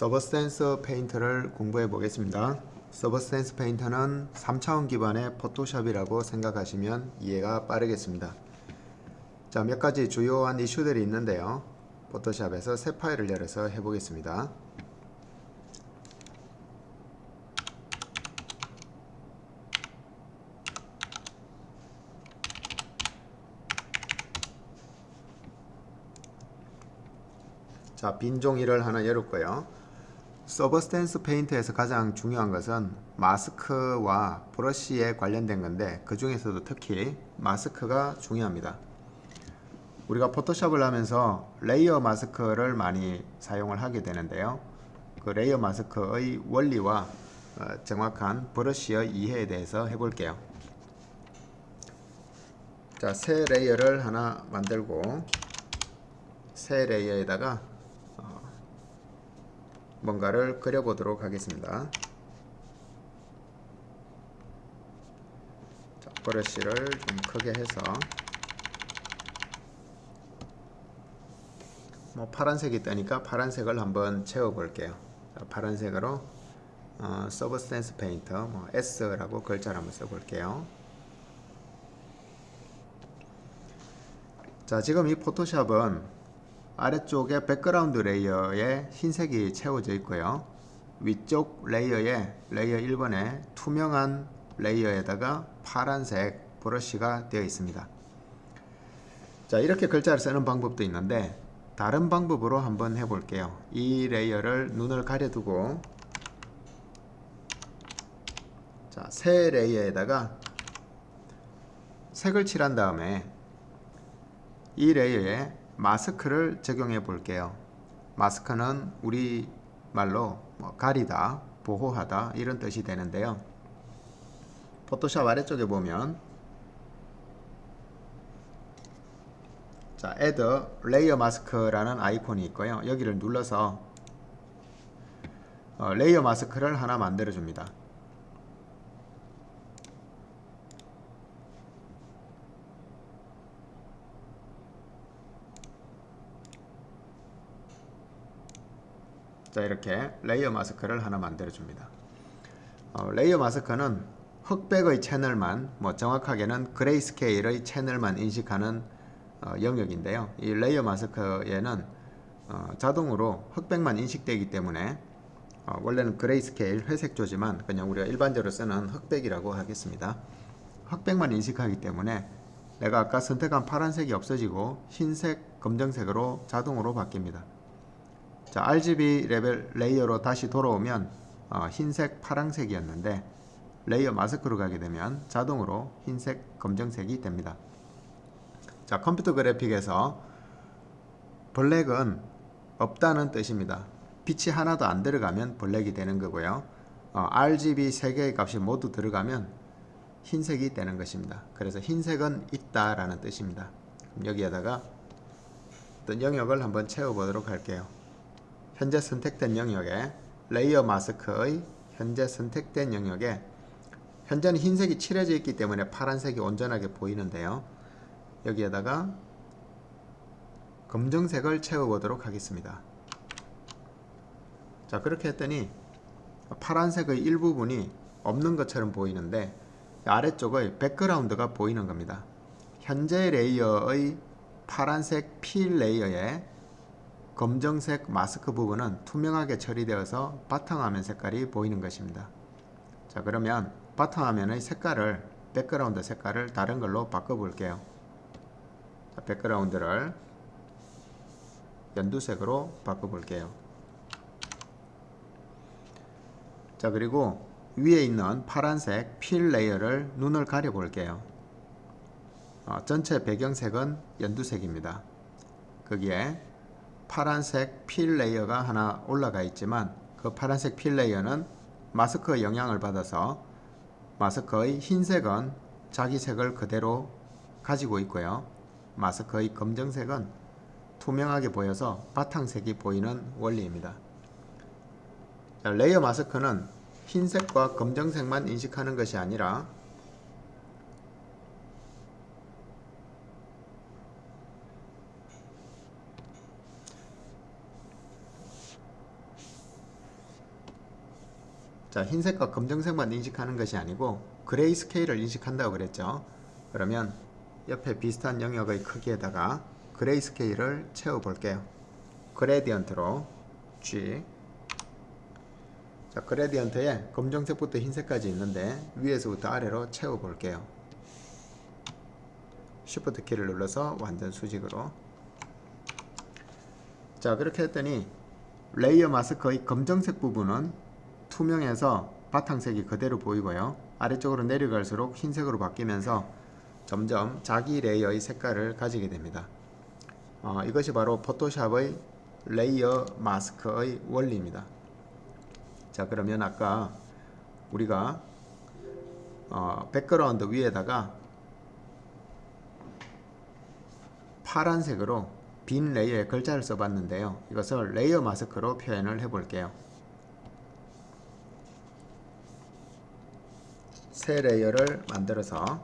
Substance Painter를 공부해 보겠습니다. Substance Painter는 3차원 기반의 포토샵이라고 생각하시면 이해가 빠르겠습니다. 자, 몇 가지 주요한 이슈들이 있는데요. 포토샵에서 새 파일을 열어서 해보겠습니다. 자, 빈 종이를 하나 열었고요. Substance Painter에서 가장 중요한 것은 마스크와 브러쉬에 관련된 건데 그 중에서도 특히 마스크가 중요합니다. 우리가 포토샵을 하면서 layer mask를 많이 사용을 하게 되는데요. 그 layer mask의 원리와 어, 정확한 브러쉬의 이해에 대해서 해볼게요. 자, 새 layer를 하나 만들고 새 layer에다가 뭔가를 그려보도록 하겠습니다. 자, 브러쉬를 좀 크게 해서 뭐 파란색이 뜨니까 파란색을 한번 채워볼게요. 자, 파란색으로 어, Substance Painter 뭐 S라고 글자를 한번 써볼게요. 자 지금 이 포토샵은 아래쪽에 background layer에 흰색이 채워져 있고요. 위쪽 layer에 layer 1번에 투명한 layer에다가 파란색 브러쉬가 되어 있습니다. 자 이렇게 글자를 쓰는 방법도 있는데 다른 방법으로 한번 해볼게요. 이 layer를 눈을 가려두고 자, 새 layer에다가 색을 칠한 다음에 이 layer에 마스크를 적용해 볼게요. 마스크는 우리 말로 뭐 가리다, 보호하다 이런 뜻이 되는데요. 포토샵 아래쪽에 보면 자, add layer mask라는 아이콘이 있고요. 여기를 눌러서 어, layer mask를 하나 만들어 줍니다. 자 이렇게 layer mask를 하나 만들어 줍니다. 어, layer mask는 흑백의 채널만 뭐 정확하게는 grayscale의 채널만 인식하는 어, 영역인데요. 이 layer mask에는 어, 자동으로 흑백만 인식되기 때문에 어, 원래는 grayscale 회색조지만 그냥 우리가 일반적으로 쓰는 흑백이라고 하겠습니다. 흑백만 인식하기 때문에 내가 아까 선택한 파란색이 없어지고 흰색 검정색으로 자동으로 바뀝니다 자, RGB level layer로 다시 돌아오면 어, 흰색, 파랑색이었는데 layer mask로 가게 되면 자동으로 흰색, 검정색이 됩니다. 자, 컴퓨터 그래픽에서 black은 없다는 뜻입니다. 빛이 하나도 안 들어가면 black이 되는 거고요. 어, RGB 3개의 값이 모두 들어가면 흰색이 되는 것입니다. 그래서 흰색은 있다라는 뜻입니다. 여기에다가 어떤 영역을 한번 채워보도록 할게요. 현재 선택된 영역에 레이어 마스크의 현재 선택된 영역에 현재는 흰색이 칠해져 있기 때문에 파란색이 온전하게 보이는데요. 여기에다가 검정색을 채워보도록 하겠습니다. 자 그렇게 했더니 파란색의 일부분이 없는 것처럼 보이는데 아래쪽의 백그라운드가 보이는 겁니다. 현재 layer의 파란색 fill layer에 검정색 마스크 부분은 투명하게 처리되어서 바탕화면 색깔이 보이는 것입니다. 자 그러면 바탕화면의 색깔을 백그라운드 색깔을 다른 걸로 바꿔볼게요. 자, 백그라운드를 연두색으로 바꿔볼게요. 자 그리고 위에 있는 파란색 fill layer를 눈을 가려볼게요. 어, 전체 배경색은 연두색입니다. 거기에 파란색 fill layer가 하나 올라가 있지만 그 파란색 fill layer는 마스크 영향을 받아서 마스크의 흰색은 자기 색을 그대로 가지고 있고요. 마스크의 검정색은 투명하게 보여서 바탕색이 보이는 원리입니다. layer mask는 흰색과 검정색만 인식하는 것이 아니라 자 흰색과 검정색만 인식하는 것이 아니고 gray scale을 인식한다고 그랬죠. 그러면 옆에 비슷한 영역의 크기에다가 gray scale을 채워 볼게요. gradient로 G. 자 gradient에 검정색부터 흰색까지 있는데 위에서부터 아래로 채워 볼게요. Shift 키를 눌러서 완전 수직으로. 자 그렇게 했더니 layer mask의 검정색 부분은 투명해서 바탕색이 그대로 보이고요 아래쪽으로 내려갈수록 흰색으로 바뀌면서 점점 자기 layer의 색깔을 가지게 됩니다 어, 이것이 바로 포토샵의 layer mask의 원리입니다 자 그러면 아까 우리가 어, 백그라운드 위에다가 파란색으로 빈 layer에 글자를 써봤는데요. 이것을 layer mask로 표현을 해볼게요. 새 layer를 만들어서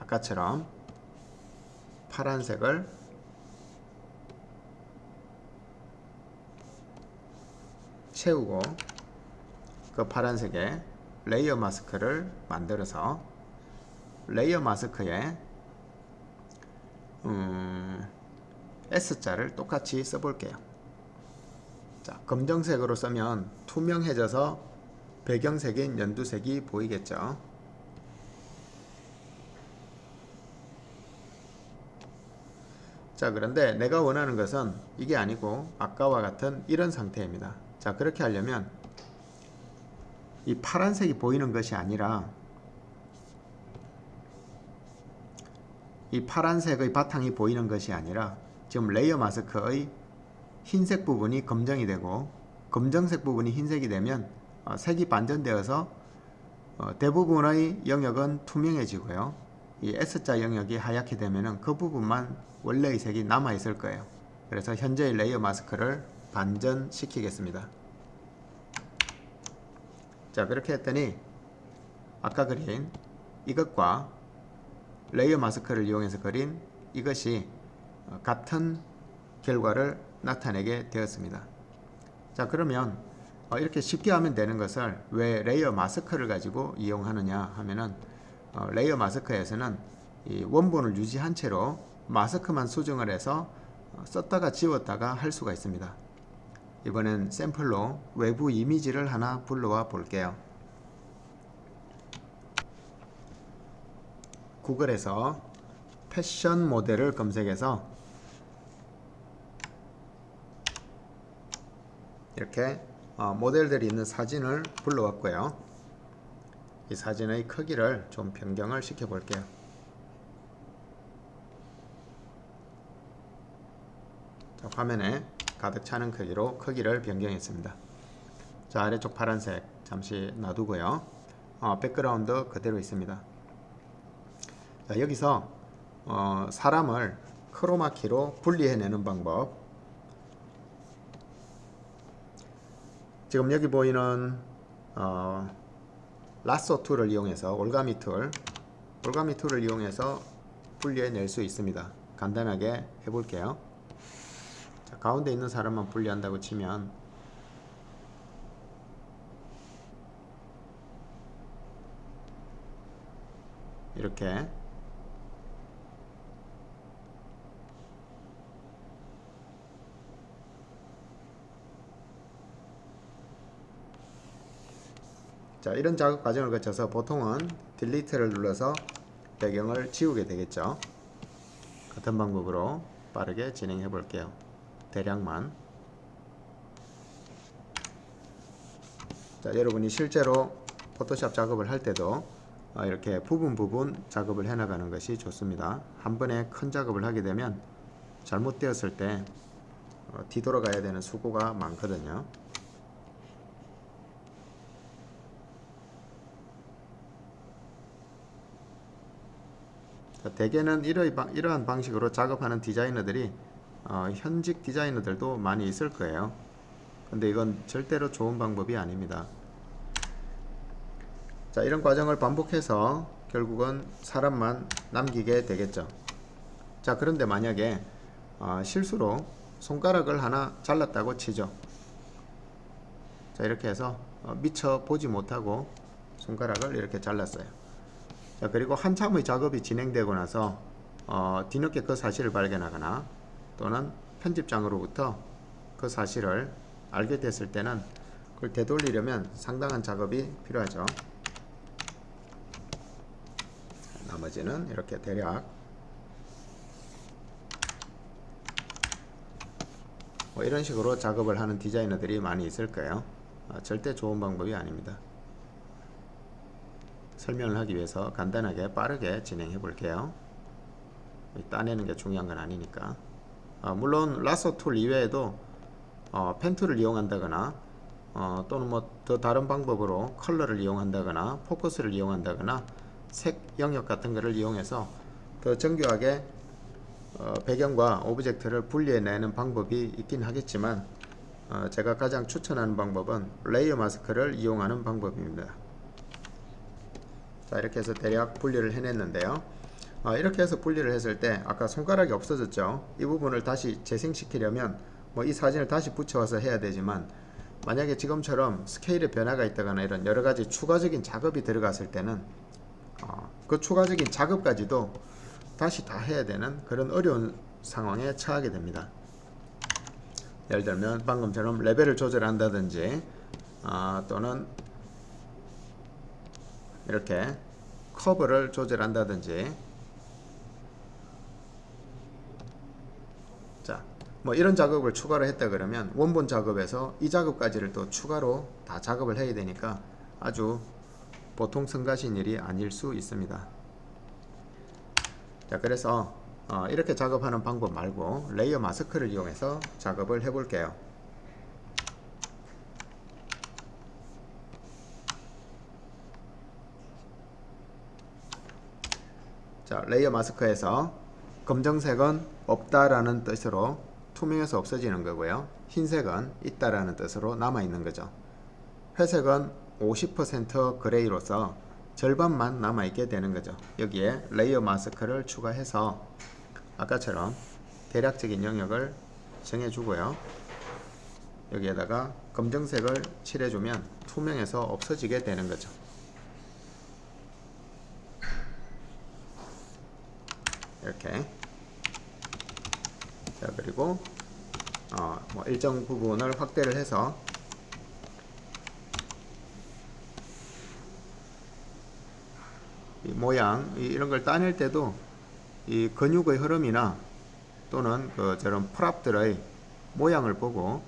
아까처럼 파란색을 채우고 그 파란색에 layer mask를 만들어서 layer mask에 음, S자를 똑같이 써볼게요. 자, 검정색으로 쓰면 투명해져서 배경색인 연두색이 보이겠죠. 자, 그런데 내가 원하는 것은 이게 아니고 아까와 같은 이런 상태입니다. 자, 그렇게 하려면 이 파란색이 보이는 것이 아니라 이 파란색의 바탕이 보이는 것이 아니라 지금 layer mask의 흰색 부분이 검정이 되고 검정색 부분이 흰색이 되면 어, 색이 반전되어서 어, 대부분의 영역은 투명해지고요. 이 S자 영역이 하얗게 되면 그 부분만 원래의 색이 남아 있을 거예요. 그래서 현재의 layer mask를 반전시키겠습니다. 자 그렇게 했더니 아까 그린 이것과 layer mask를 이용해서 그린 이것이 같은 결과를 나타내게 되었습니다. 자 그러면 어, 이렇게 쉽게 하면 되는 것을 왜 layer mask를 가지고 이용하느냐 하면은 어, layer mask에서는 이 원본을 유지한 채로 마스크만 수정을 해서 어, 썼다가 지웠다가 할 수가 있습니다. 이번엔 샘플로 외부 이미지를 하나 불러와 볼게요. 구글에서 패션 모델을 검색해서 이렇게 어, 모델들이 있는 사진을 불러왔고요. 이 사진의 크기를 좀 변경을 시켜 볼게요. 자, 화면에 가득 차는 크기로 크기를 변경했습니다. 자 아래쪽 파란색 잠시 놔두고요. 어, 백그라운드 그대로 있습니다. 자, 여기서 어, 사람을 크로마키로 분리해내는 방법 지금 여기 보이는 어, lasso tool을 이용해서 올가미 tool 올가미 tool을 이용해서 분리해낼 수 있습니다. 간단하게 해볼게요. 자, 가운데 있는 사람만 분리한다고 치면 이렇게 자 이런 작업 과정을 거쳐서 보통은 딜리트를 눌러서 배경을 지우게 되겠죠. 같은 방법으로 빠르게 진행해 볼게요. 대략만. 자 여러분이 실제로 포토샵 작업을 할 때도 어, 이렇게 부분 부분 작업을 해 나가는 것이 좋습니다. 한 번에 큰 작업을 하게 되면 잘못되었을 때 어, 뒤돌아가야 되는 수고가 많거든요 대개는 이러한 방식으로 작업하는 디자이너들이 어, 현직 디자이너들도 많이 있을 거예요. 근데 이건 절대로 좋은 방법이 아닙니다. 자 이런 과정을 반복해서 결국은 사람만 남기게 되겠죠. 자 그런데 만약에 어, 실수로 손가락을 하나 잘랐다고 치죠. 자 이렇게 해서 어, 미처 보지 못하고 손가락을 이렇게 잘랐어요 자 그리고 한참의 작업이 진행되고 나서 어, 뒤늦게 그 사실을 발견하거나 또는 편집장으로부터 그 사실을 알게 됐을 때는 그걸 되돌리려면 상당한 작업이 필요하죠. 나머지는 이렇게 대략. 뭐 이런 식으로 작업을 하는 디자이너들이 많이 있을 거예요. 어, 절대 좋은 방법이 아닙니다 설명을 하기 위해서 간단하게 빠르게 진행해 볼게요. 따내는 게 중요한 건 아니니까. 어, 물론 lasso tool 이외에도 어, pen tool을 이용한다거나 어, 또는 뭐 더 다른 방법으로 컬러를 이용한다거나 포커스를 이용한다거나 색 영역 같은 것을 이용해서 더 정교하게 어, 배경과 object를 분리해내는 방법이 있긴 하겠지만 어, 제가 가장 추천하는 방법은 layer mask를 이용하는 방법입니다 자 이렇게 해서 대략 분리를 해냈는데요. 어, 이렇게 해서 분리를 했을 때 아까 손가락이 없어졌죠. 이 부분을 다시 재생시키려면 뭐 이 사진을 다시 붙여와서 해야 되지만 만약에 지금처럼 스케일의 변화가 있다거나 이런 여러가지 추가적인 작업이 들어갔을 때는 어, 그 추가적인 작업까지도 다시 다 해야 되는 그런 어려운 상황에 처하게 됩니다. 예를 들면 방금처럼 레벨을 조절한다든지 어, 또는 이렇게 커브를 조절한다든지 자, 뭐 이런 작업을 추가로 했다 그러면 원본 작업에서 이 작업까지를 또 추가로 다 작업을 해야 되니까 아주 보통 성가신 일이 아닐 수 있습니다. 자, 그래서 어, 이렇게 작업하는 방법 말고 layer mask를 이용해서 작업을 해 볼게요. 자, layer mask에서 검정색은 없다라는 뜻으로 투명해서 없어지는 거고요. 흰색은 있다라는 뜻으로 남아 있는 거죠. 회색은 50% gray로서 절반만 남아 있게 되는 거죠. 여기에 layer mask를 추가해서 아까처럼 대략적인 영역을 정해 주고요. 여기에다가 검정색을 칠해주면 투명해서 없어지게 되는 거죠. 이렇게 자 그리고 어, 뭐 일정 부분을 확대를 해서 이 모양 이, 이런 걸 따낼 때도 이 근육의 흐름이나 또는 그 저런 프랍들의 모양을 보고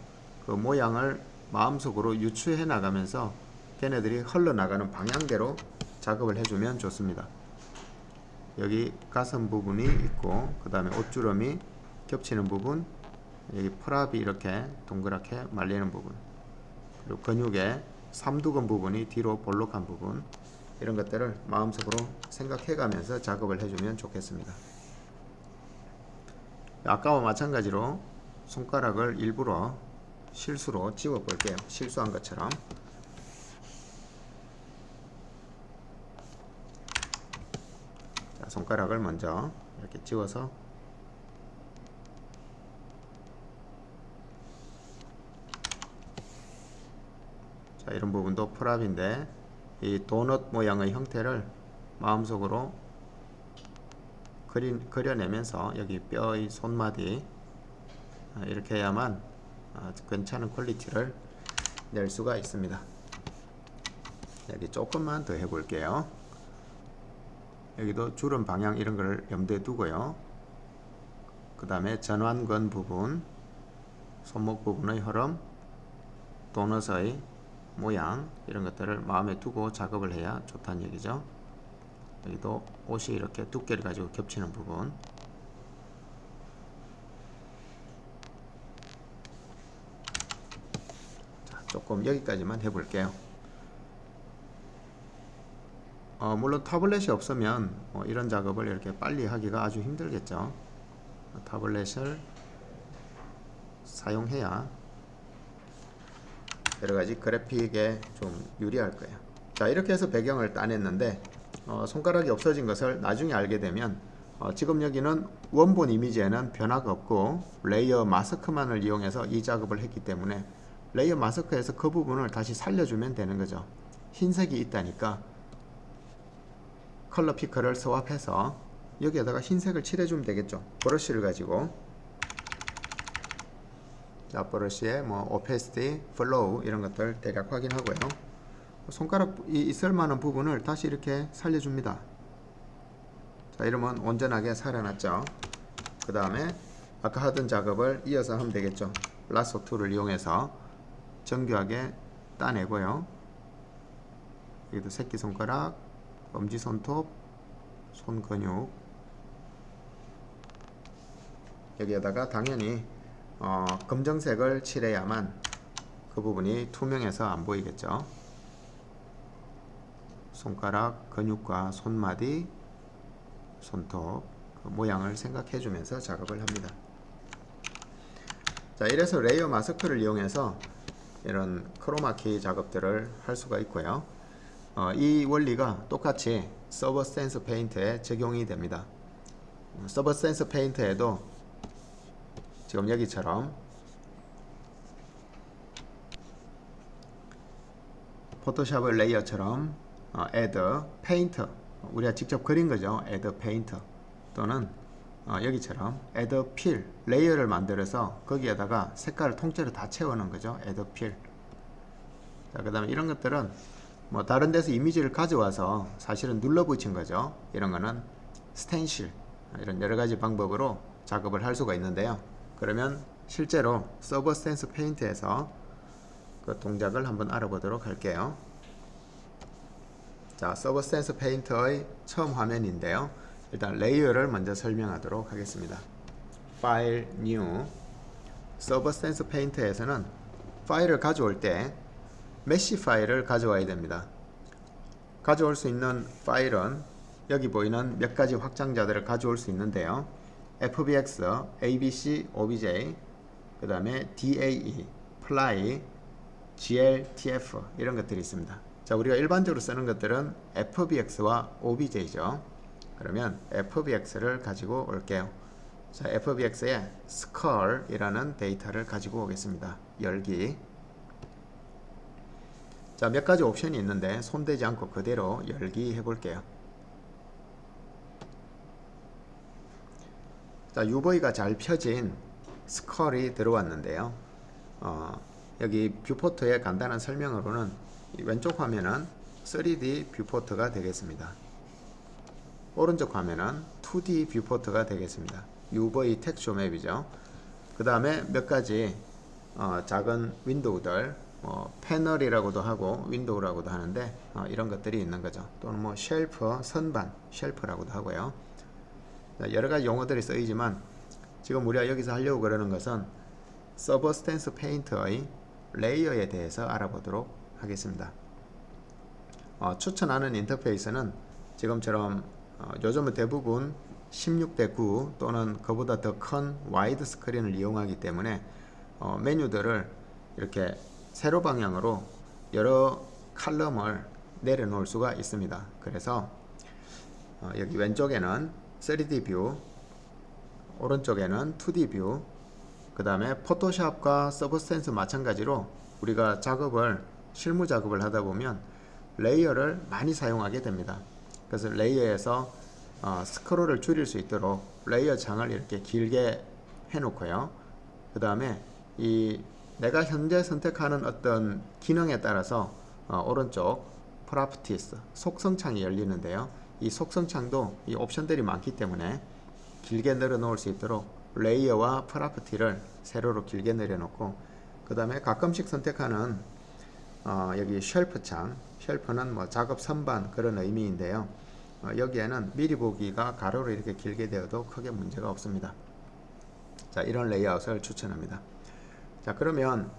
그 모양을 마음속으로 유추해 나가면서 걔네들이 흘러나가는 방향대로 작업을 해주면 좋습니다. 여기 가슴 부분이 있고 그 다음에 옷주름이 겹치는 부분 여기 프랍이 이렇게 동그랗게 말리는 부분 그리고 근육의 삼두근 부분이 뒤로 볼록한 부분 이런 것들을 마음속으로 생각해 가면서 작업을 해주면 좋겠습니다. 아까와 마찬가지로 손가락을 일부러 실수로 집어 볼게요. 실수한 것처럼 손가락을 먼저 이렇게 집어서 자 이런 부분도 프랍인데 이 도넛 모양의 형태를 마음속으로 그리, 그려내면서 여기 뼈의 손마디 아, 이렇게 해야만 아, 괜찮은 quality를 낼 수가 있습니다. 여기 조금만 더 해볼게요 여기도 주름 방향 이런 걸 염두에 두고요. 그 다음에 전완근 부분 손목 부분의 흐름 도넛의 모양 이런 것들을 마음에 두고 작업을 해야 좋다는 얘기죠. 여기도 옷이 이렇게 두께를 가지고 겹치는 부분. 자, 조금 여기까지만 해볼게요 어, 물론 타블렛이 없으면 어, 이런 작업을 이렇게 빨리 하기가 아주 힘들겠죠 타블렛을 사용해야 여러가지 그래픽에 좀 유리할 거예요 자 이렇게 해서 배경을 따냈는데 어, 손가락이 없어진 것을 나중에 알게 되면 어, 지금 여기는 원본 이미지에는 변화가 없고 layer mask만을 이용해서 이 작업을 했기 때문에 layer mask에서 그 부분을 다시 살려주면 되는 거죠. 흰색이 있다니까 color picker를 swap해서 여기에다가 흰색을 칠해주면 되겠죠. 브러쉬를 가지고 자 브러쉬에 뭐 opacity, flow 이런 것들 대략 확인하고요. 손가락 이 있을 만한 부분을 다시 이렇게 살려줍니다. 자 이러면 온전하게 살아났죠. 그 다음에 아까 하던 작업을 이어서 하면 되겠죠. lasso tool을 이용해서 정교하게 따내고요. 여기도 새끼손가락, 엄지 손톱, 손 근육 여기에다가 당연히 어, 검정색을 칠해야만 그 부분이 투명해서 안 보이겠죠. 손가락 근육과 손마디, 손톱 그 모양을 생각해 주면서 작업을 합니다. 자 이래서 layer mask를 이용해서 이런 크로마키 작업들을 할 수가 있고요. 어, 이 원리가 똑같이 Substance Painter에 적용이 됩니다. Substance Painter에도 지금 여기처럼 포토샵 layer처럼 어, add paint 우리가 직접 그린 거죠. add paint 또는 어, 여기처럼 add fill layer를 만들어서 거기에다가 색깔을 통째로 다 채워놓은 거죠. add fill 자, 그 다음에 이런 것들은 뭐 다른 데서 이미지를 가져와서 사실은 눌러 붙인 거죠. 이런 거는 스텐실 이런 여러 가지 방법으로 작업을 할 수가 있는데요. 그러면 실제로 Substance Painter에서 그 동작을 한번 알아보도록 할게요. 자, Substance Painter의 처음 화면인데요. 일단 layer를 먼저 설명하도록 하겠습니다. file new Substance Painter에서는 파일을 가져올 때 mesh 파일을 가져와야 됩니다. 가져올 수 있는 파일은 여기 보이는 몇 가지 확장자들을 가져올 수 있는데요. FBX, ABC, OBJ, 그 다음에 DAE, Fly, GLTF 이런 것들이 있습니다. 자, 우리가 일반적으로 쓰는 것들은 FBX와 OBJ죠. 그러면 FBX를 가지고 올게요. 자, FBX에 Skull이라는 데이터를 가지고 오겠습니다. 열기 자, 몇 가지 옵션이 있는데 손대지 않고 그대로 열기 해볼게요. 자, UV가 잘 펴진 skull이 들어왔는데요. 어, 여기 viewport의 간단한 설명으로는 왼쪽 화면은 3D 뷰포트가 되겠습니다. 오른쪽 화면은 2D 뷰포트가 되겠습니다. UV 텍스처 맵이죠. 그 다음에 몇 가지 어, 작은 윈도우들 뭐 패널이라고도 하고 윈도우라고도 하는데 어, 이런 것들이 있는 거죠. 또는 뭐 shelf, 선반, shelf라고도 하고요. 여러 가지 용어들이 쓰이지만 지금 우리가 여기서 하려고 그러는 것은 Substance Painter의 layer에 대해서 알아보도록 하겠습니다. 어, 추천하는 인터페이스는 지금처럼 어, 요즘은 대부분 16대 9 또는 그보다 더 큰 와이드 스크린을 이용하기 때문에 어, 메뉴들을 이렇게 세로 방향으로 여러 칼럼을 내려놓을 수가 있습니다. 그래서 어, 여기 왼쪽에는 3D view, 오른쪽에는 2D view, 그 다음에 포토샵과 Substance 마찬가지로 우리가 작업을 실무 작업을 하다 보면 layer를 많이 사용하게 됩니다. 그래서 layer에서 어, 스크롤을 줄일 수 있도록 layer 창을 이렇게 길게 해놓고요. 그 다음에 이 내가 현재 선택하는 어떤 기능에 따라서 어, 오른쪽 properties 속성창이 열리는데요. 이 속성창도 이 옵션들이 많기 때문에 길게 늘어놓을 수 있도록 layer와 property를 세로로 길게 내려놓고 그 다음에 가끔씩 선택하는 어, 여기 shelf 창 shelf는 뭐 작업 선반 그런 의미인데요. 어, 여기에는 미리 보기가 가로로 이렇게 길게 되어도 크게 문제가 없습니다. 자 이런 레이아웃을 추천합니다. 자 그러면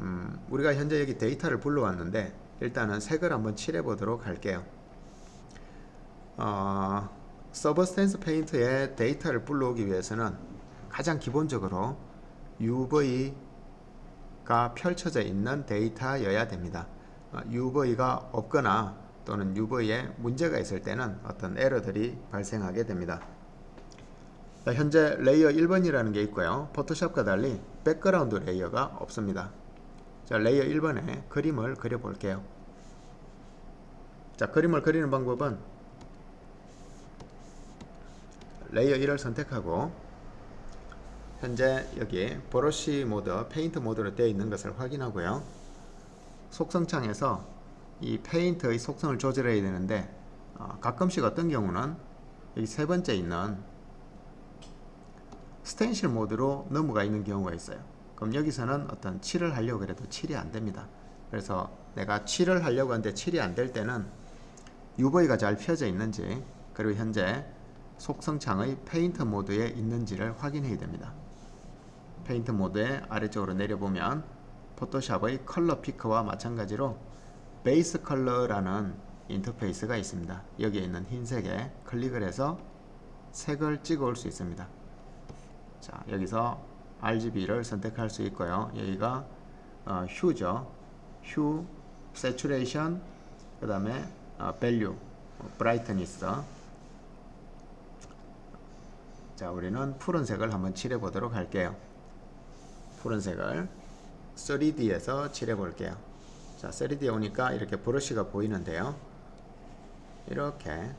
음, 우리가 현재 여기 데이터를 불러왔는데 일단은 색을 한번 칠해 보도록 할게요. 어, Substance Painter에 데이터를 불러오기 위해서는 가장 기본적으로 UV가 펼쳐져 있는 데이터여야 됩니다. 어, UV가 없거나 또는 UV에 문제가 있을 때는 어떤 에러들이 발생하게 됩니다 현재 레이어 1번이라는 게 있고요. 포토샵과 달리 백그라운드 레이어가 없습니다. 자 레이어 1번에 그림을 그려 볼게요. 자 그림을 그리는 방법은 레이어 1을 선택하고 현재 여기 브러쉬 모드 페인트 모드로 되어 있는 것을 확인하고요. 속성창에서 이 페인트의 속성을 조절해야 되는데 어, 가끔씩 어떤 경우는 여기 세 번째 있는 스텐실 모드로 넘어가 있는 경우가 있어요. 그럼 여기서는 어떤 칠을 하려고 해도 칠이 안됩니다. 그래서 내가 칠을 하려고 하는데 칠이 안 될 때는 UV가 잘 펴져 있는지 그리고 현재 속성창의 페인트 모드에 있는지를 확인해야 됩니다. 페인트 모드의 아래쪽으로 내려보면 포토샵의 컬러 피커와 마찬가지로 base color라는 인터페이스가 있습니다. 여기에 있는 흰색에 클릭을 해서 색을 찍어 올 수 있습니다 자 여기서 RGB를 선택할 수 있고요. 여기가 어, hue죠. hue, saturation 그 다음에 어, value, brightness 자 우리는 푸른색을 한번 칠해 보도록 할게요. 푸른색을 3D에서 칠해 볼게요. 자 3D에 오니까 이렇게 브러쉬가 보이는데요. 이렇게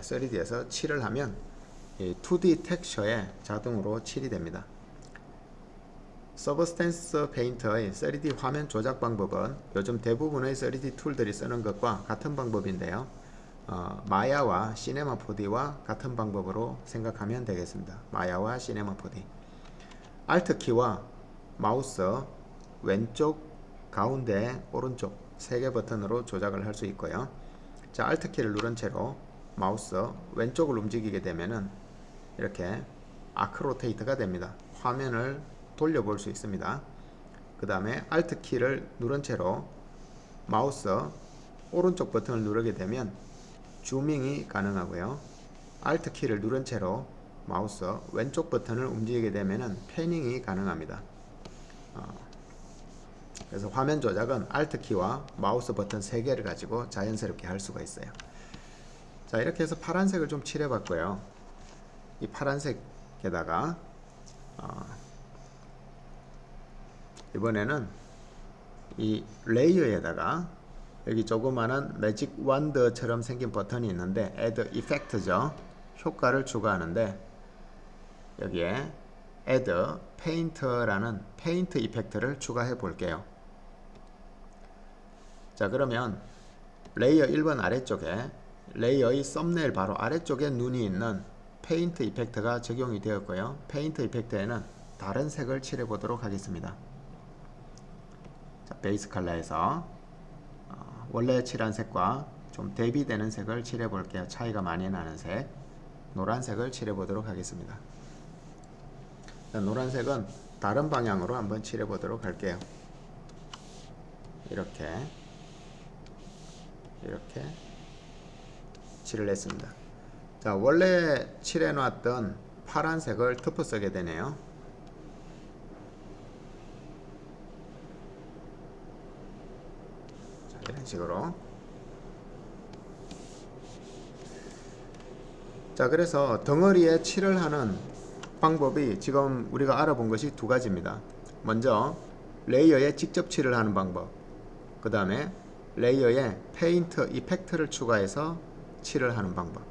3D에서 칠을 하면 2D 텍스처에 자동으로 칠이 됩니다. Substance Painter의 3D 화면 조작 방법은 요즘 대부분의 3D tool들이 쓰는 것과 같은 방법인데요. 어, 마야와 시네마 4D와 같은 방법으로 생각하면 되겠습니다. 마야와 시네마 4D Alt 키와 마우스 왼쪽 가운데 오른쪽 세 개 버튼으로 조작을 할 수 있고요. 자 Alt 키를 누른 채로 마우스 왼쪽을 움직이게 되면은 이렇게 arc rotate가 됩니다. 화면을 돌려볼 수 있습니다. 그 다음에 Alt 키를 누른 채로 마우스 오른쪽 버튼을 누르게 되면 zooming이 가능하고요. Alt 키를 누른 채로 마우스 왼쪽 버튼을 움직이게 되면 panning이 가능합니다. 어, 그래서 화면 조작은 Alt 키와 마우스 버튼 3개를 가지고 자연스럽게 할 수가 있어요. 자 이렇게 해서 파란색을 좀 칠해 봤고요. 이 파란색에다가 어, 이번에는 이 레이어에다가 여기 조그마한 magic wand처럼 생긴 버튼이 있는데 add effect죠. 효과를 추가하는데 여기에 add paint라는 paint effect를 추가해 볼게요. 자 그러면 레이어 1번 아래쪽에 레이어의 썸네일 바로 아래쪽에 눈이 있는 paint effect가 적용이 되었고요. paint effect에는 다른 색을 칠해 보도록 하겠습니다. 자, 베이스 컬러에서 어, 원래 칠한 색과 좀 대비되는 색을 칠해 볼게요. 차이가 많이 나는 색 노란색을 칠해 보도록 하겠습니다. 자, 노란색은 다른 방향으로 한번 칠해 보도록 할게요. 이렇게 이렇게 칠을 했습니다. 자 원래 칠해 놨던 파란색을 덮어 쓰게 되네요. 자, 이런 식으로 자 그래서 덩어리에 칠을 하는 방법이 지금 우리가 알아본 것이 두 가지입니다. 먼저 레이어에 직접 칠을 하는 방법 그 다음에 레이어에 paint effect를 추가해서 칠을 하는 방법.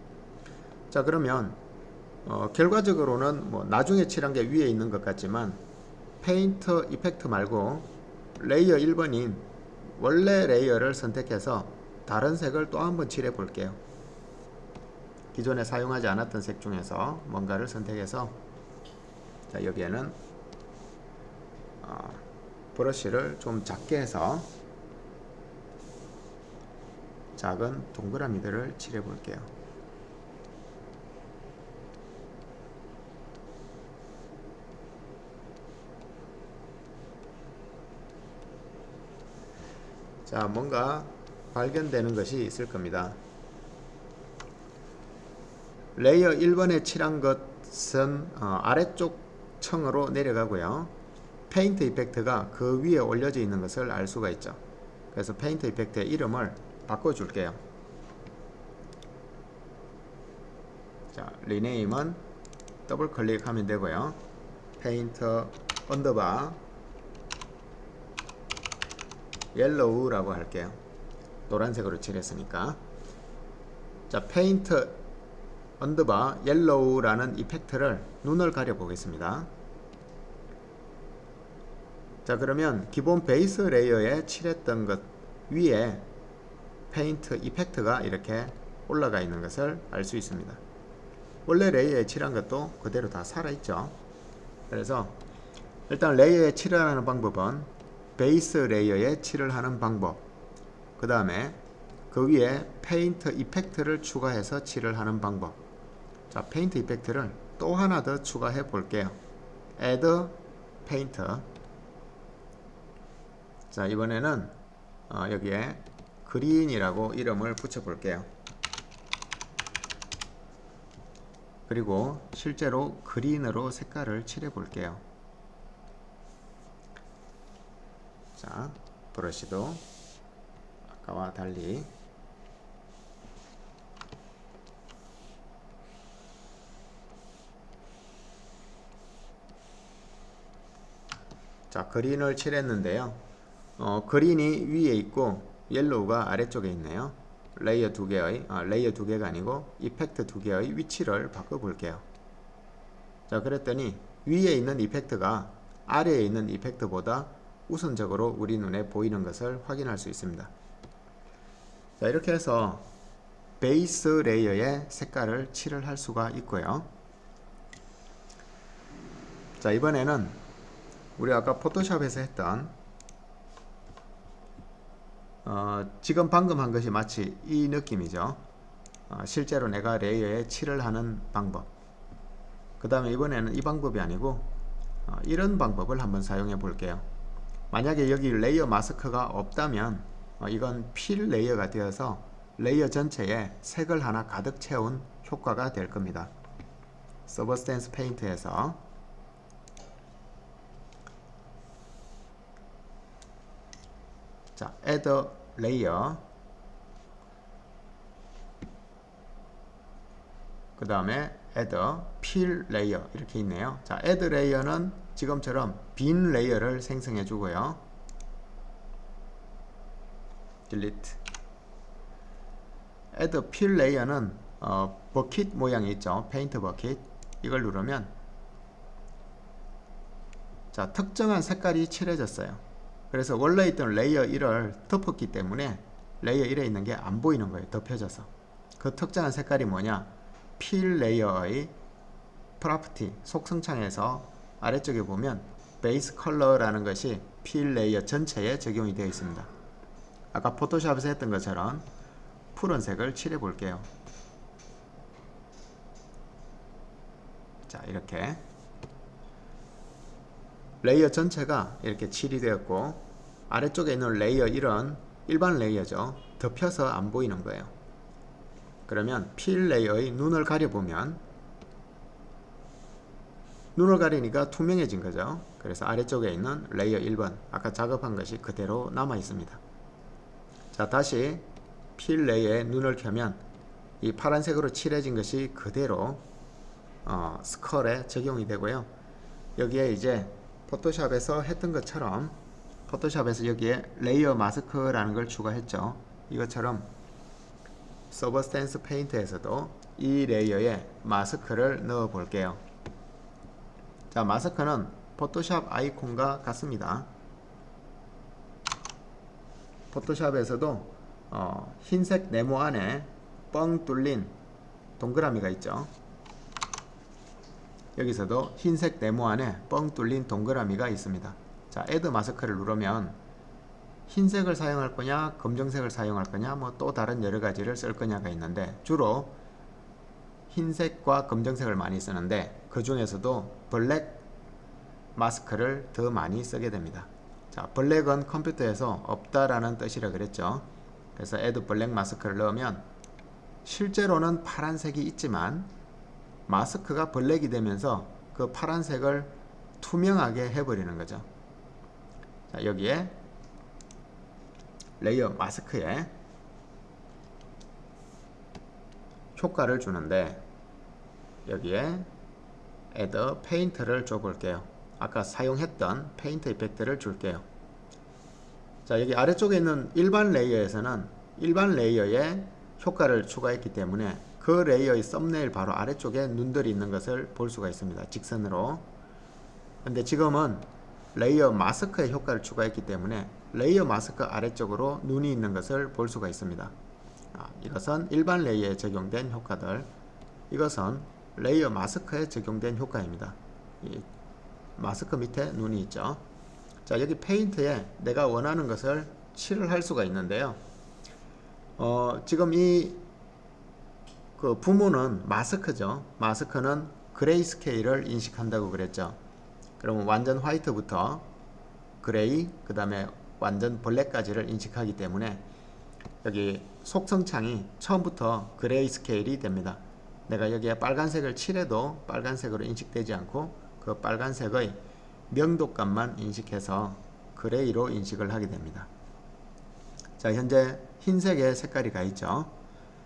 자 그러면 어, 결과적으로는 뭐 나중에 칠한 게 위에 있는 것 같지만 paint effect 말고 레이어 1번인 원래 레이어를 선택해서 다른 색을 또 한번 칠해 볼게요. 기존에 사용하지 않았던 색 중에서 뭔가를 선택해서 자 여기에는 어, 브러쉬를 좀 작게 해서 작은 동그라미들을 칠해 볼게요. 자 뭔가 발견되는 것이 있을 겁니다. 레이어 1번에 칠한 것은 어, 아래쪽 층으로 내려가고요. paint effect가 그 위에 올려져 있는 것을 알 수가 있죠. 그래서 paint effect의 이름을 바꿔줄게요. 자, rename은 더블 클릭하면 되고요. paint underbar yellow라고 할게요. 노란색으로 칠했으니까 자 페인트 underbar yellow라는 effect를 눈을 가려 보겠습니다. 자 그러면 기본 베이스 레이어에 칠했던 것 위에 paint effect가 이렇게 올라가 있는 것을 알 수 있습니다. 원래 레이어에 칠한 것도 그대로 다 살아있죠. 그래서 일단 레이어에 칠을 하는 방법은 베이스 레이어에 칠을 하는 방법 그 다음에 그 위에 paint effect를 추가해서 칠을 하는 방법 자 paint effect를 또 하나 더 추가해 볼게요 add paint 자 이번에는 어, 여기에 green이라고 이름을 붙여 볼게요. 그리고 실제로 green으로 색깔을 칠해 볼게요. 자 브러쉬도 아까와 달리 자 green을 칠했는데요. 어, green이 위에 있고 yellow가 아래쪽에 있네요. 레이어 두 개의 아, 레이어 두 개가 아니고 effect 두 개의 위치를 바꿔 볼게요. 자 그랬더니 위에 있는 effect가 아래에 있는 effect보다 우선적으로 우리 눈에 보이는 것을 확인할 수 있습니다. 자 이렇게 해서 base layer에 색깔을 칠을 할 수가 있고요. 자 이번에는 우리 아까 포토샵에서 했던 어, 지금 방금 한 것이 마치 이 느낌이죠. 어, 실제로 내가 layer에 칠을 하는 방법. 그 다음에 이번에는 이 방법이 아니고 어, 이런 방법을 한번 사용해 볼게요. 만약에 여기 layer mask가 없다면 어, 이건 fill layer가 되어서 layer 전체에 색을 하나 가득 채운 효과가 될 겁니다. Substance Painter에서 자, add layer. 그 다음에 add fill layer 이렇게 있네요. 자, add layer는 지금처럼 빈 layer를 생성해 주고요. delete. Add fill layer는 어, bucket 모양이 있죠. paint bucket 이걸 누르면 자 특정한 색깔이 칠해졌어요 그래서 원래 있던 layer 1을 덮었기 때문에 layer 1에 있는 게 안 보이는 거예요 덮여져서. 그 특정한 색깔이 뭐냐? fill layer의 property 속성창에서 아래쪽에 보면 base color라는 것이 fill layer 전체에 적용이 되어 있습니다. 아까 포토샵에서 했던 것처럼 푸른색을 칠해 볼게요. 자 이렇게 layer 전체가 이렇게 칠이 되었고 아래쪽에 있는 layer 1은 일반 layer죠. 덮여서 안 보이는 거예요. 그러면 fill layer의 눈을 가려보면 눈을 가리니까 투명해진 거죠. 그래서 아래쪽에 있는 layer 1번 아까 작업한 것이 그대로 남아 있습니다. 자 다시 fill layer 눈을 켜면 이 파란색으로 칠해진 것이 그대로 어, skull에 적용이 되고요. 여기에 이제 포토샵에서 했던 것처럼 포토샵에서 여기에 layer mask라는 걸 추가했죠. 이것처럼 Substance Painter에서도 이 layer에 마스크를 넣어 볼게요. 자 마스크는 포토샵 아이콘과 같습니다. 포토샵에서도 어, 흰색 네모 안에 뻥 뚫린 동그라미가 있죠 여기서도 흰색 네모 안에 뻥 뚫린 동그라미가 있습니다 자 애드 마스크를 누르면 흰색을 사용할 거냐 검정색을 사용할 거냐 뭐 또 다른 여러 가지를 쓸 거냐가 있는데 주로 흰색과 검정색을 많이 쓰는데 그 중에서도 블랙 마스크를 더 많이 쓰게 됩니다 자, 블랙은 컴퓨터에서 없다라는 뜻이라 그랬죠. 그래서 add 블랙 마스크를 넣으면 실제로는 파란색이 있지만 마스크가 black이 되면서 그 파란색을 투명하게 해버리는 거죠. 자, 여기에 layer mask에 효과를 주는데 여기에 add paint를 줘 볼게요. 아까 사용했던 paint effect를 줄게요. 자 여기 아래쪽에 있는 일반 layer에서는 일반 layer에 효과를 추가했기 때문에 그 layer의 thumbnail 바로 아래쪽에 눈들이 있는 것을 볼 수가 있습니다. 직선으로. 근데 지금은 layer mask에 효과를 추가했기 때문에 layer mask 아래쪽으로 눈이 있는 것을 볼 수가 있습니다. 아, 이것은 일반 layer에 적용된 효과들 이것은 layer mask에 적용된 효과입니다. 마스크 밑에 눈이 있죠. 자 여기 paint에 내가 원하는 것을 칠을 할 수가 있는데요. 어, 지금 이 그 부모는 마스크죠. 마스크는 gray scale을 인식한다고 그랬죠. 그러면 완전 white부터 gray 그 다음에 완전 black까지를 인식하기 때문에 여기 속성창이 처음부터 gray scale이 됩니다. 내가 여기에 빨간색을 칠해도 빨간색으로 인식되지 않고 그 빨간색의 명도값만 인식해서 gray로 인식을 하게 됩니다. 자 현재 흰색의 색깔이 가 있죠.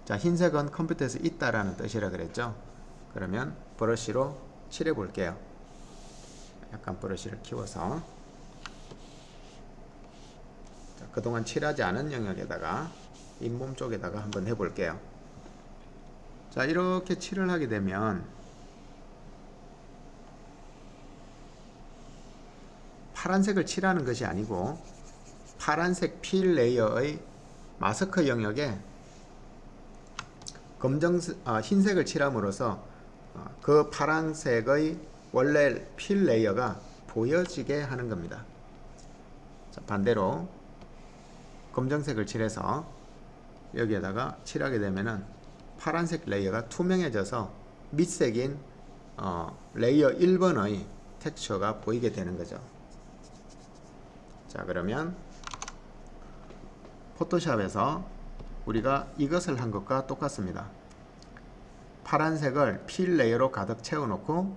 자 흰색은 컴퓨터에서 있다라는 뜻이라 그랬죠. 그러면 브러쉬로 칠해 볼게요. 약간 브러쉬를 키워서 자, 그동안 칠하지 않은 영역에다가 잇몸 쪽에다가 한번 해볼게요. 자 이렇게 칠을 하게 되면 파란색을 칠하는 것이 아니고 파란색 fill layer의 마스크 영역에 검정 아, 흰색을 칠함으로써 어, 그 파란색의 원래 fill layer가 보여지게 하는 겁니다. 자, 반대로 검정색을 칠해서 여기에다가 칠하게 되면은 파란색 layer가 투명해져서 밑색인 어, layer 1번의 texture가 보이게 되는 거죠. 자 그러면 포토샵에서 우리가 이것을 한 것과 똑같습니다. 파란색을 fill layer로 가득 채워놓고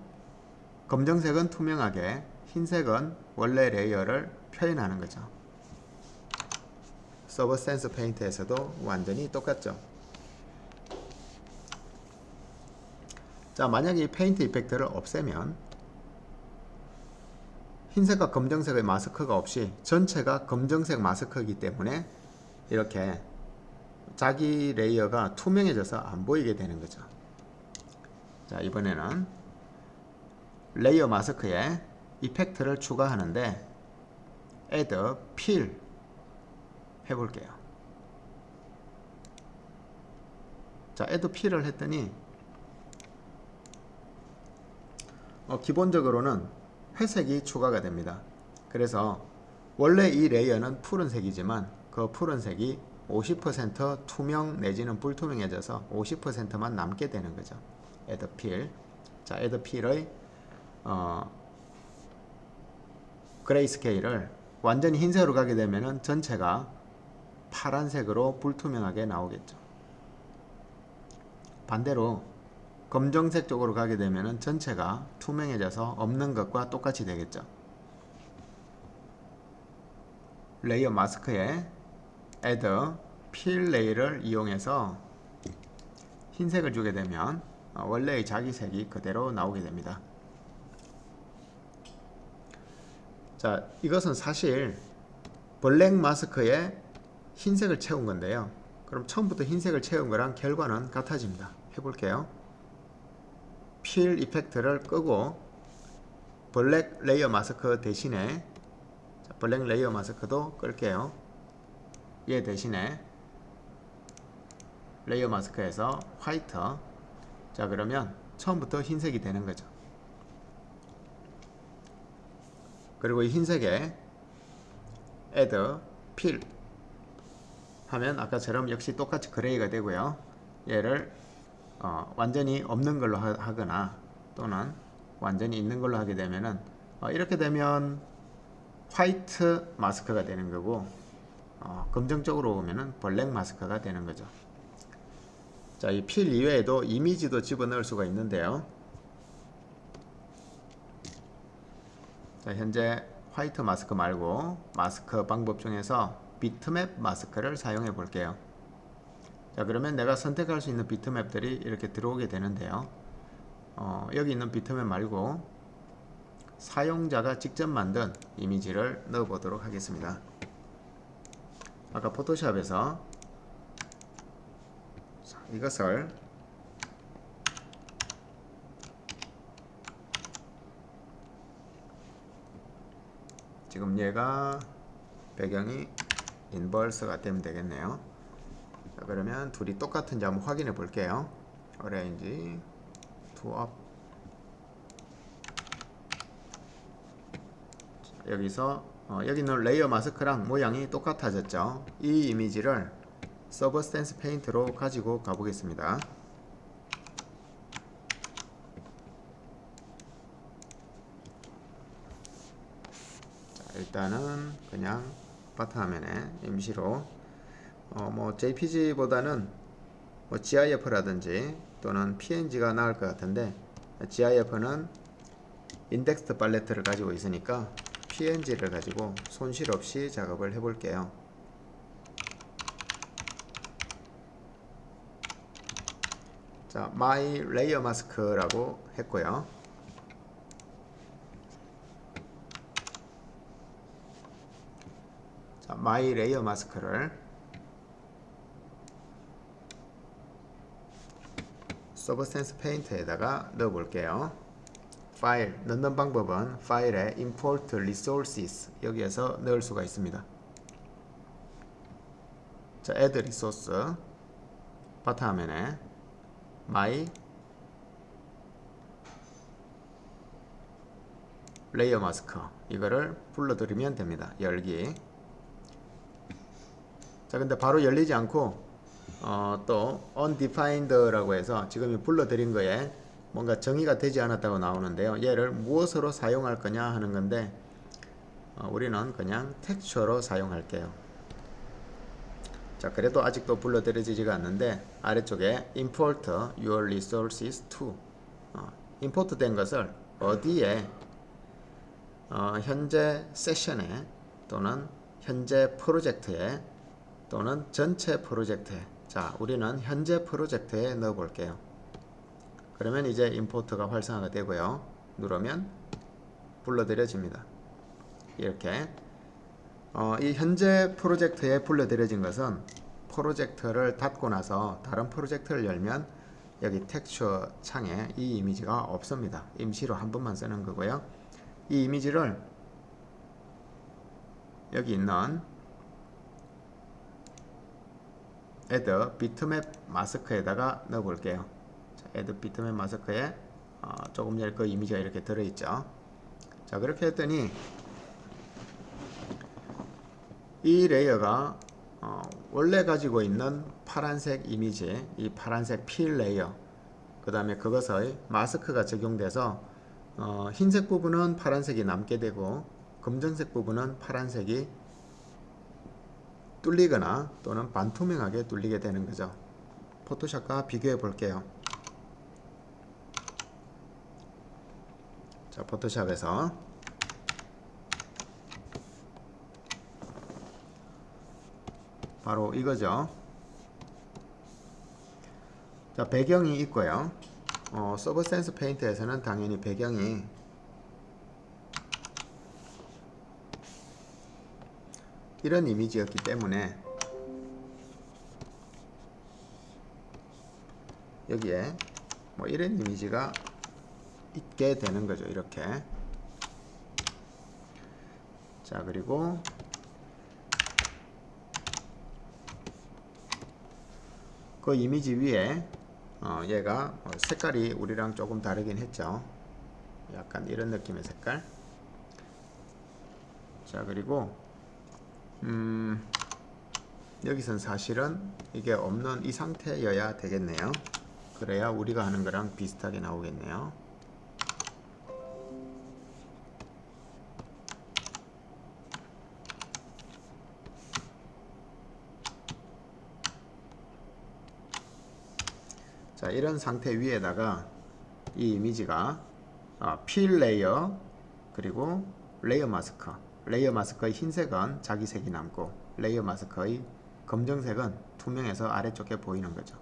검정색은 투명하게 흰색은 원래 레이어를 표현하는 거죠. Substance Paint에서도 완전히 똑같죠. 자 만약에 이 paint effect를 없애면 흰색과 검정색의 마스크가 없이 전체가 검정색 마스크이기 때문에 이렇게 자기 레이어가 투명해져서 안 보이게 되는 거죠. 자 이번에는 레이어 마스크에 effect를 추가하는데 add fill 해볼게요. 자 add fill을 했더니 어, 기본적으로는 회색이 추가가 됩니다. 그래서 원래 이 레이어는 푸른색이지만 그 푸른색이 50% 투명 내지는 불투명해져서 50%만 남게 되는 거죠. Fill. 자, fill의 어, grayscale을 완전히 흰색으로 가게 되면은 전체가 파란색으로 불투명하게 나오겠죠. 반대로 검정색 쪽으로 가게 되면 전체가 투명해져서 없는 것과 똑같이 되겠죠. 레이어 마스크에 add fill 레이어를 이용해서 흰색을 주게 되면 원래의 자기 색이 그대로 나오게 됩니다. 자, 이것은 사실 블랙 마스크에 흰색을 채운 건데요. 그럼 처음부터 흰색을 채운 거랑 결과는 같아집니다. 해볼게요. fill effect를 끄고 블랙 레이어 마스크 대신에 블랙 레이어 마스크도 끌게요. 얘 대신에 레이어 마스크에서 화이트 자 그러면 처음부터 흰색이 되는 거죠. 그리고 이 흰색에 add fill 하면 아까처럼 역시 똑같이 gray가 되고요. 얘를 어, 완전히 없는 걸로 하, 거나 또는 완전히 있는 걸로 하게 되면은 어, 이렇게 되면 화이트 마스크가 되는 거고 어, 검정적으로 보면은 블랙 마스크가 되는 거죠. 자, 이 필 이외에도 이미지도 집어넣을 수가 있는데요. 자, 현재 화이트 마스크 말고 마스크 방법 중에서 비트맵 마스크를 사용해 볼게요. 자 그러면 내가 선택할 수 있는 비트맵들이 이렇게 들어오게 되는데요 어, 여기 있는 비트맵 말고 사용자가 직접 만든 이미지를 넣어 보도록 하겠습니다. 아까 포토샵에서 자, 이것을 지금 얘가 배경이 인버스가 되면 되겠네요. 자, 그러면 둘이 똑같은지 한번 확인해 볼게요. arrange two up 여기서 어, 여기 있는 레이어 마스크랑 모양이 똑같아졌죠. 이 이미지를 Substance Paint로 가지고 가보겠습니다. 자, 일단은 그냥 바탕화면에 임시로 어, 뭐 JPG보다는 뭐 GIF라든지 또는 PNG가 나을 것 같은데 GIF는 인덱스드 팔레트를 가지고 있으니까 PNG를 가지고 손실 없이 작업을 해 볼게요. 자, my layer mask라고 했고요. 자, my layer mask를 서브스탠스 페인트에다가 넣어 볼게요. 파일 넣는 방법은 파일에 import resources 여기에서 넣을 수가 있습니다. 자, add resource 바탕화면에 my 레이어 마스크 이거를 불러들이면 됩니다. 열기 자 근데 바로 열리지 않고 어, 또 undefined라고 해서 지금 불러들인 거에 뭔가 정의가 되지 않았다고 나오는데요. 얘를 무엇으로 사용할 거냐 하는 건데 어, 우리는 그냥 텍스처로 사용할게요. 자 그래도 아직도 불러들여지지가 않는데 아래쪽에 import your resources to. 어, import 된 것을 어디에 어, 현재 세션에 또는 현재 프로젝트에 또는 전체 프로젝트에. 자 우리는 현재 프로젝트에 넣어 볼게요. 그러면 이제 임포트가 활성화가 되고요. 누르면 불러들여집니다. 이렇게 어, 이 현재 프로젝트에 불러들여진 것은 프로젝트를 닫고 나서 다른 프로젝트를 열면 여기 텍스처 창에 이 이미지가 없습니다. 임시로 한 번만 쓰는 거고요. 이 이미지를 여기 있는 add bitmap mask에다가 넣어 볼게요. 자, add bitmap mask에 어, 조금 전에 그 이미지가 이렇게 들어있죠. 자 그렇게 했더니 이 레이어가 어, 원래 가지고 있는 파란색 이미지 이 파란색 fill 레이어 그 다음에 그것의 마스크가 적용돼서 어, 흰색 부분은 파란색이 남게 되고 검정색 부분은 파란색이 뚫리거나 또는 반투명하게 뚫리게 되는 거죠. 포토샵과 비교해 볼게요. 자, 포토샵에서 바로 이거죠. 자, 배경이 있고요. 어, 서브센스 페인트에서는 당연히 배경이 이런 이미지였기 때문에 여기에 뭐 이런 이미지가 있게 되는 거죠 이렇게 자 그리고 그 이미지 위에 어, 얘가 어, 색깔이 우리랑 조금 다르긴 했죠. 약간 이런 느낌의 색깔. 자 그리고 음, 여기선 사실은 이게 없는 이 상태여야 되겠네요. 그래야 우리가 하는 거랑 비슷하게 나오겠네요 자 이런 상태 위에다가 이 이미지가 어, fill 레이어 그리고 레이어 마스크. 레이어 마스크의 흰색은 자기 색이 남고 레이어 마스크의 검정색은 투명해서 아래쪽에 보이는 거죠.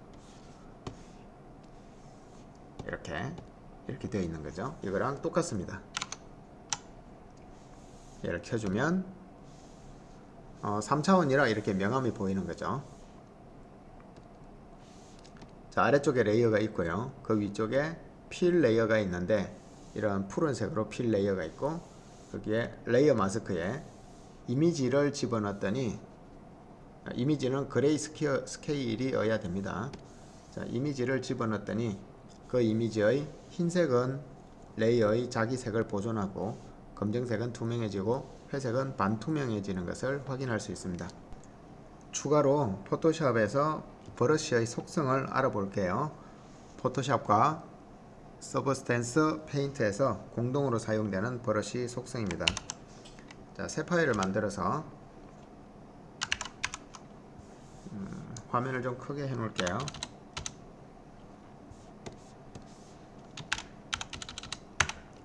이렇게 이렇게 되어 있는 거죠. 이거랑 똑같습니다. 얘를 켜주면 어, 3차원이라 이렇게 명암이 보이는 거죠. 자 아래쪽에 레이어가 있고요. 그 위쪽에 fill 레이어가 있는데 이런 푸른색으로 fill 레이어가 있고 거기에 레이어 마스크에 이미지를 집어넣었더니 아, 이미지는 gray sca, scale이어야 됩니다. 자 이미지를 집어넣었더니 그 이미지의 흰색은 레이어의 자기 색을 보존하고 검정색은 투명해지고 회색은 반투명해지는 것을 확인할 수 있습니다. 추가로 포토샵에서 브러쉬의 속성을 알아볼게요. 포토샵과 Substance Paint에서 공동으로 사용되는 브러쉬 속성입니다. 자, 새 파일을 만들어서 음, 화면을 좀 크게 해 놓을게요.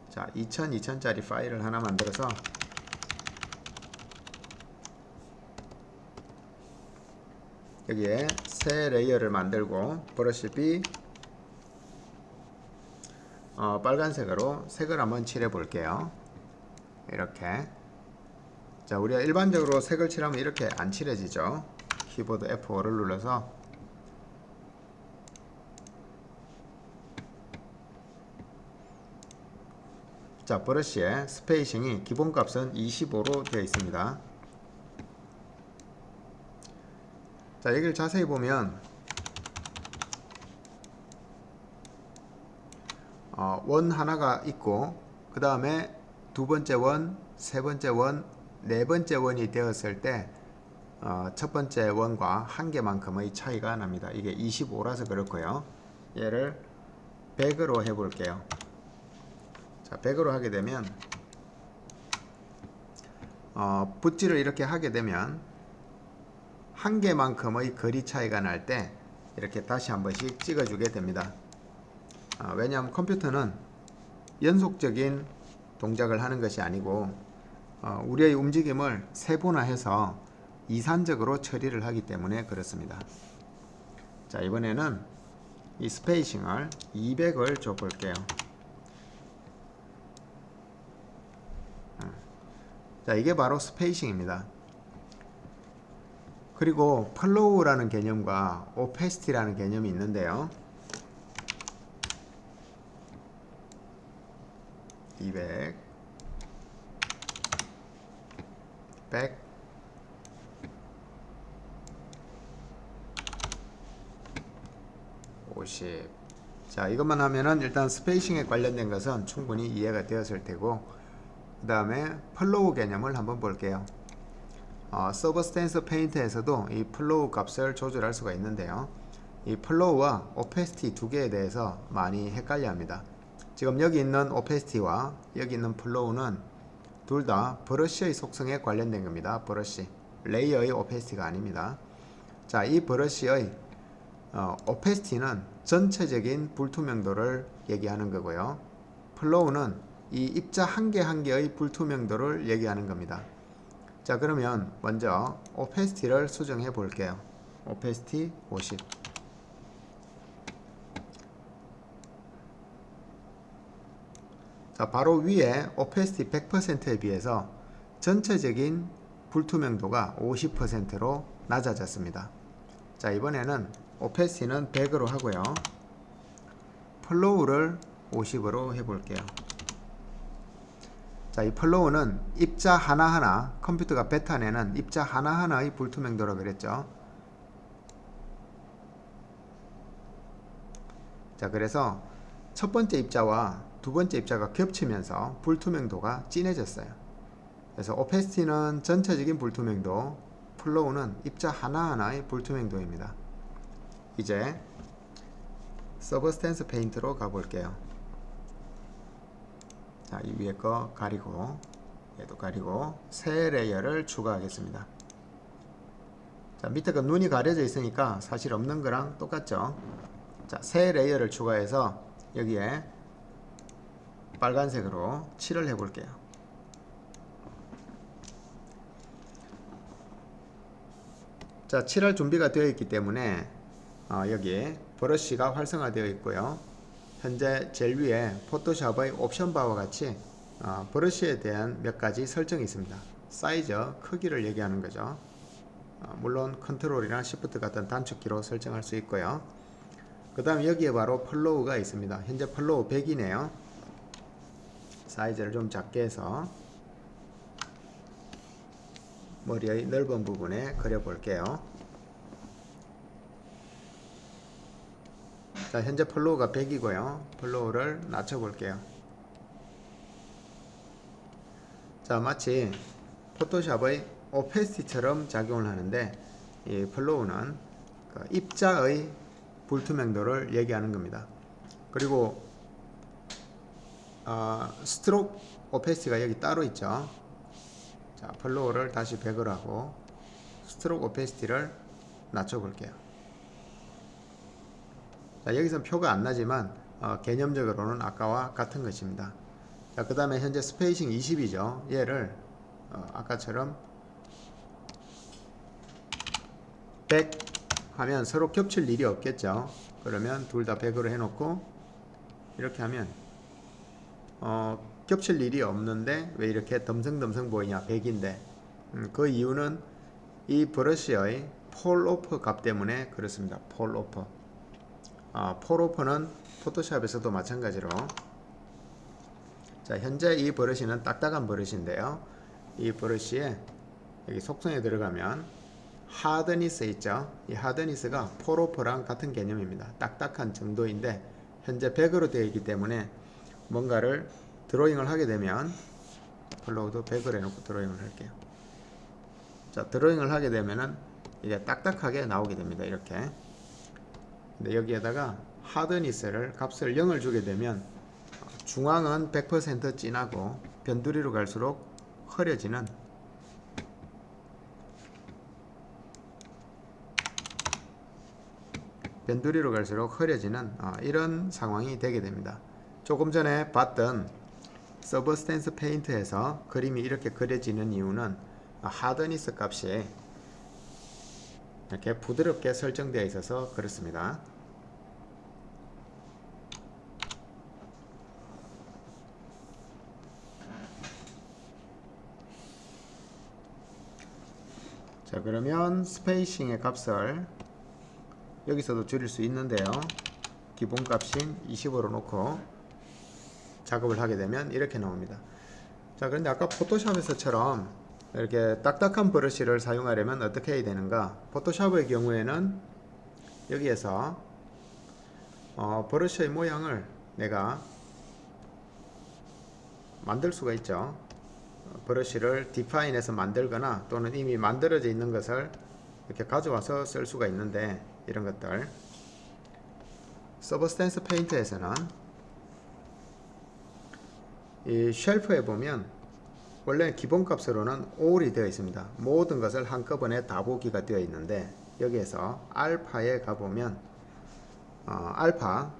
자, 2000, 2000짜리 파일을 하나 만들어서 여기에 새 layer를 만들고 브러쉬 B 어, 빨간색으로 색을 한번 칠해 볼게요. 이렇게. 자 우리가 일반적으로 색을 칠하면 이렇게 안 칠해지죠. 키보드 F5를 눌러서. 자 브러쉬의 spacing이 기본값은 25로 되어 있습니다 자 여기를 자세히 보면 어, 원 하나가 있고 그 다음에 두 번째 원, 세 번째 원, 네 번째 원이 되었을 때 어, 첫 번째 원과 한 개만큼의 차이가 납니다. 이게 25라서 그렇고요. 얘를 100으로 해볼게요. 자, 100으로 하게 되면 어, 붓질을 이렇게 하게 되면 한 개만큼의 거리 차이가 날 때 이렇게 다시 한 번씩 찍어주게 됩니다. 아, 왜냐하면 컴퓨터는 연속적인 동작을 하는 것이 아니고 어, 우리의 움직임을 세분화해서 이산적으로 처리를 하기 때문에 그렇습니다. 자 이번에는 이 spacing을 200을 줘 볼게요. 아, 자 이게 바로 spacing입니다. 그리고 flow라는 개념과 opacity라는 개념이 있는데요. 200 100 50 자, 이것만 하면은 일단 spacing에 관련된 것은 충분히 이해가 되었을 테고 그 다음에 flow 개념을 한번 볼게요. 어, Substance Painter에서도 이 flow 값을 조절할 수가 있는데요. 이 flow와 opacity 두 개에 대해서 많이 헷갈려 합니다. 지금 여기 있는 opacity와 여기 있는 flow는 둘 다 브러쉬의 속성에 관련된 겁니다. 브러쉬. layer의 opacity가 아닙니다. 자, 이 브러쉬의 어, opacity는 전체적인 불투명도를 얘기하는 거고요. 플로우는 이 입자 한 개 한 개의 불투명도를 얘기하는 겁니다. 자, 그러면 먼저 오페스티를 수정해 볼게요. 오페스티 50. 자, 바로 위에 오페스티 100%에 비해서 전체적인 불투명도가 50%로 낮아졌습니다. 자, 이번에는 오페스티는 100으로 하고요. flow를 50으로 해볼게요. 자, 이 flow는 입자 하나하나, 컴퓨터가 뱉어내는 입자 하나하나의 불투명도라고 그랬죠. 자, 그래서 첫 번째 입자와 두 번째 입자가 겹치면서 불투명도가 진해졌어요. 그래서 opacity는 전체적인 불투명도, flow는 입자 하나하나의 불투명도입니다. 이제 Substance Painter로 가볼게요. 자, 이 위에 거 가리고 얘도 가리고 새 layer를 추가하겠습니다. 자, 밑에 거 눈이 가려져 있으니까 사실 없는 거랑 똑같죠. 자, 새 layer를 추가해서 여기에 빨간색으로 칠을 해볼게요. 자, 칠할 준비가 되어 있기 때문에 어, 여기 브러쉬가 활성화되어 있고요. 현재 제일 위에 포토샵의 옵션 바와 같이 어, 브러쉬에 대한 몇 가지 설정이 있습니다. 사이즈, 크기를 얘기하는 거죠. 어, 물론 컨트롤이나 시프트 같은 단축키로 설정할 수 있고요. 그 다음 여기에 바로 flow가 있습니다. 현재 flow 100이네요. 사이즈를 좀 작게 해서 머리의 넓은 부분에 그려 볼게요. 자, 현재 flow가 100이고요. flow를 낮춰 볼게요. 자, 마치 포토샵의 opacity처럼 작용을 하는데 이 flow는 그 입자의 불투명도를 얘기하는 겁니다. 그리고 어, stroke opacity가 여기 따로 있죠. 자, flow를 다시 100을 하고 stroke opacity를 낮춰 볼게요. 자, 여기서 표가 안 나지만 어, 개념적으로는 아까와 같은 것입니다. 자, 그 다음에 현재 spacing 20이죠. 얘를 어, 아까처럼 100 하면 서로 겹칠 일이 없겠죠. 그러면 둘 다 100으로 해놓고 이렇게 하면 어, 겹칠 일이 없는데 왜 이렇게 덤성덤성 보이냐 100인데 음, 그 이유는 이 브러쉬의 falloff 값 때문에 그렇습니다. falloff 어, falloff는 포토샵에서도 마찬가지로. 자 현재 이 브러쉬는 딱딱한 브러쉬인데요. 이 브러쉬 여기 속성에 들어가면 hardness 있죠? 이 hardness가 falloff랑 같은 개념입니다. 딱딱한 정도인데 현재 100으로 되어 있기 때문에 뭔가를 드로잉을 하게 되면 flow도 100을 해놓고 드로잉을 할게요. 자 드로잉을 하게 되면은 이게 딱딱하게 나오게 됩니다. 이렇게 근데 여기에다가 hardness를 값을 0을 주게 되면 중앙은 100% 진하고 변두리로 갈수록 흐려지는 변두리로 갈수록 흐려지는 어, 이런 상황이 되게 됩니다. 조금 전에 봤던 서브스탠스 페인트에서 그림이 이렇게 그려지는 이유는 하드니스 값이 이렇게 부드럽게 설정되어 있어서 그렇습니다. 자 그러면 스페이싱의 값을 여기서도 줄일 수 있는데요. 기본값인 20으로 놓고 작업을 하게 되면 이렇게 나옵니다. 자 그런데 아까 포토샵에서처럼 이렇게 딱딱한 브러쉬를 사용하려면 어떻게 해야 되는가? 포토샵의 경우에는 여기에서 어, 브러쉬의 모양을 내가 만들 수가 있죠 브러쉬를 define해서 만들거나 또는 이미 만들어져 있는 것을 이렇게 가져와서 쓸 수가 있는데 이런 것들 Substance Painter에서는 이 shelf에 보면 원래 기본값으로는 all이 되어 있습니다. 모든 것을 한꺼번에 다 보기가 되어 있는데 여기에서 알파에 가보면 어, 알파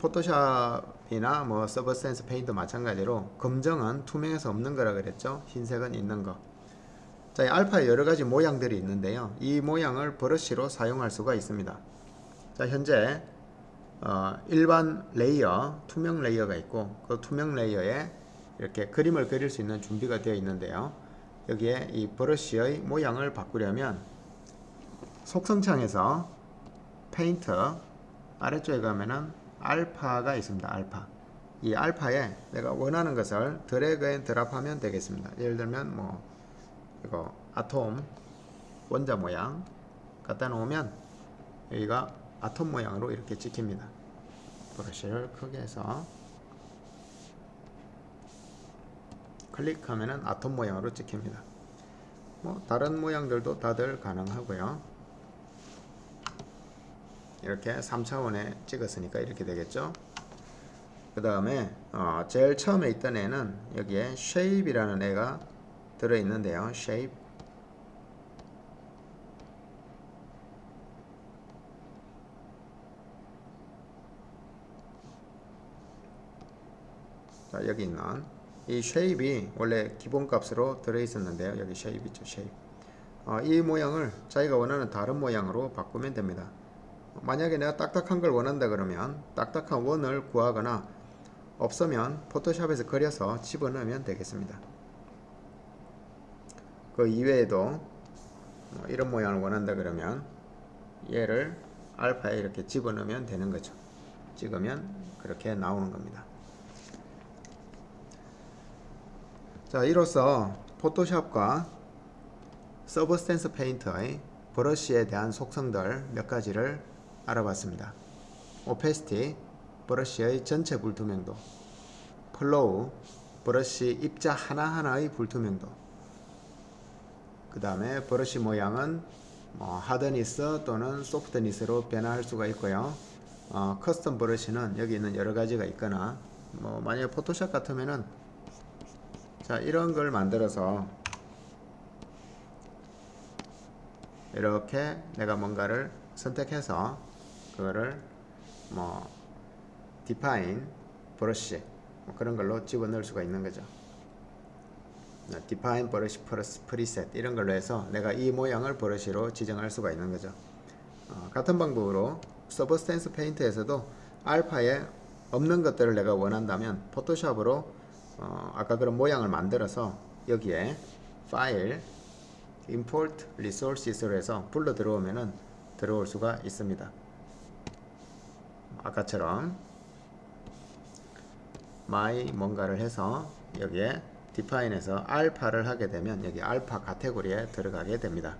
포토샵 이나 뭐 Substance Painter 마찬가지로 검정은 투명해서 없는 거라 그랬죠. 흰색은 있는 거. 자, 이 알파에 여러 가지 모양들이 있는데요. 이 모양을 브러쉬로 사용할 수가 있습니다. 자 현재 어, 일반 layer 투명 layer가 있고 그 투명 layer에 이렇게 그림을 그릴 수 있는 준비가 되어 있는데요. 여기에 이 브러쉬의 모양을 바꾸려면 속성창에서 페인트 아래쪽에 가면은 알파가 있습니다. 알파. 이 알파에 내가 원하는 것을 drag and drop하면 되겠습니다. 예를 들면 뭐 이거 아톰 원자 모양 갖다 놓으면 여기가 아톰 모양으로 이렇게 찍힙니다. 브러쉬를 크게 해서 클릭하면은 아톰 모양으로 찍힙니다. 뭐 다른 모양들도 다들 가능하고요. 이렇게 3차원에 찍었으니까 이렇게 되겠죠? 그 다음에 어, 제일 처음에 있던 애는 여기에 shape이라는 애가 들어있는데요. shape. 자 여기 있는. 이 shape이 원래 기본값으로 들어있었는데요. 여기 shape 있죠 shape. 어, 이 모양을 자기가 원하는 다른 모양으로 바꾸면 됩니다 만약에 내가 딱딱한 걸 원한다 그러면 딱딱한 원을 구하거나 없으면 포토샵에서 그려서 집어넣으면 되겠습니다. 그 이외에도 뭐 이런 모양을 원한다 그러면 얘를 알파에 이렇게 집어넣으면 되는 거죠. 찍으면 그렇게 나오는 겁니다. 자, 이로써 포토샵과 서브스텐스 페인터의 브러쉬에 대한 속성들 몇 가지를 알아봤습니다. opacity, 브러쉬의 전체 불투명도, flow, 브러쉬 입자 하나하나의 불투명도, 그 다음에 브러쉬 모양은 뭐 hardness 또는 softness로 변화할 수가 있고요. 어, custom brush는 여기 있는 여러 가지가 있거나 뭐 만약 포토샵 같으면은 자 이런 걸 만들어서 이렇게 내가 뭔가를 선택해서 그거를 뭐 define brush 뭐 그런 걸로 집어넣을 수가 있는 거죠. define brush 플러스 preset 이런 걸로 해서 내가 이 모양을 브러쉬로 지정할 수가 있는 거죠. 어, 같은 방법으로 Substance Paint에서도 알파에 없는 것들을 내가 원한다면 포토샵으로 어, 아까 그런 모양을 만들어서 여기에 파일 import resources로 해서 불러 들어오면은 들어올 수가 있습니다. 아까처럼 my 뭔가를 해서 여기에 define에서 알파를 하게 되면 여기 알파 카테고리에 들어가게 됩니다.